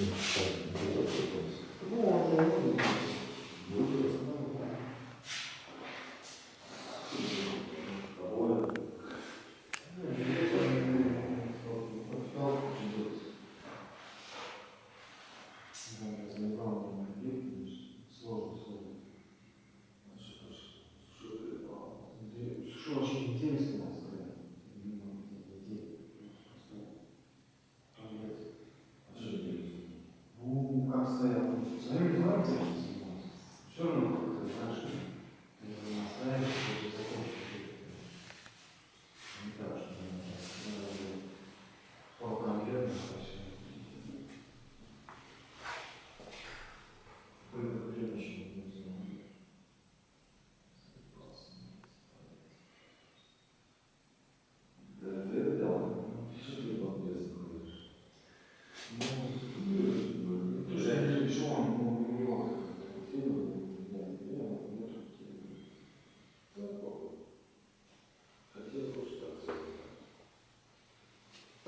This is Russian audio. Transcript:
Ну, а то, ну,